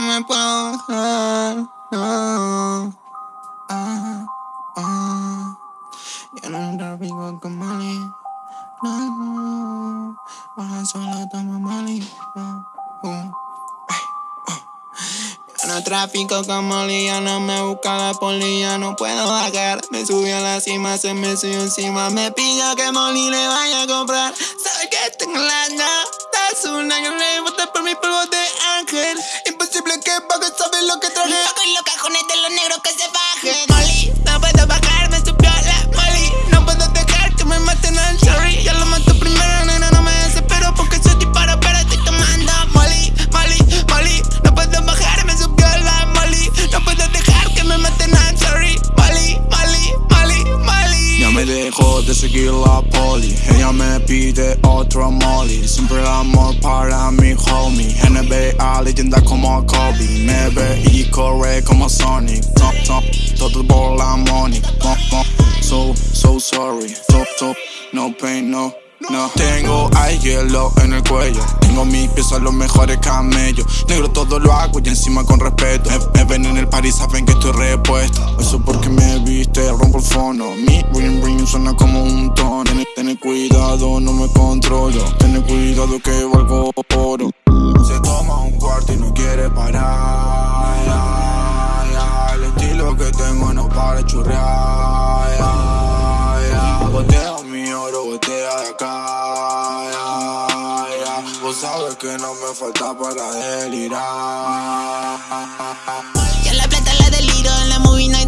me puedo bajar, no. Ah, ah. Yo no tráfico con Mali, no. Baja sola, toma Mali. Uh. No tráfico con Molly, ya no me busca la poli, ya no puedo bajar Me subí a la cima, se me subió encima Me pidió que Molly le vaya a comprar Sabe que tengo la notas, una me dejó de seguir la poli. Ella me pide otro molly. Siempre el amor para mi homie. NBA, leyenda como Kobe. Me ve y corre como Sonic. No, no, Todo por la money. So, so sorry. So, so, No pain, no no. Tengo hay hielo en el cuello. Tengo mis pies a los mejores camellos. Negro todo lo hago y encima con respeto. Me, ven en el party saben que estoy repuesto. Eso porque me viste, rompo el fono Mi ring ring suena como un tono Ten, cuidado, no me controlo. Ten cuidado que valgo oro. Se toma un cuarto y no quiere parar. El estilo que tengo no para churrear. Boteo mi oro, botea de acá. Vos sabes que no me falta para delirar. Yo la plata la deliro, en la movie no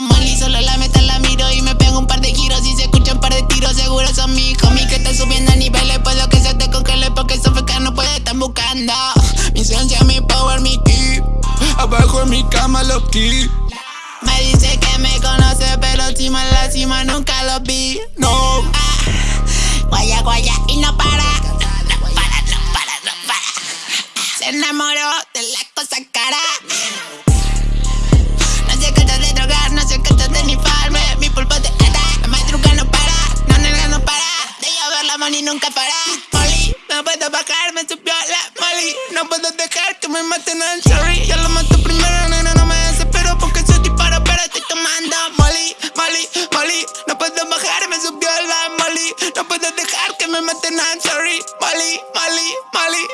Molly solo la meta la miro y me pego un par de giros Y se escucha un par de tiros, seguro son mis homies Que están subiendo a niveles, puedo que se te congele Porque son fecas no puede estar buscando Mi ciencia, mi power, mi ki Abajo en mi cama los ki me dice que me conoce, pero encima en la cima nunca lo vi. No. Ah, guaya, guaya, y no para. No para, no para, para. Se enamoró nunca para. Molly, no puedo bajar, me subió la Molly. No puedo dejar que me maten al Cherry. Ya lo mato primero, nena, no me desespero porque soy disparo, pero estoy tomando Molly, Molly, Molly. No puedo bajar, me subió la Molly. No puedo dejar que me maten al. Molly, Molly, Molly, Molly.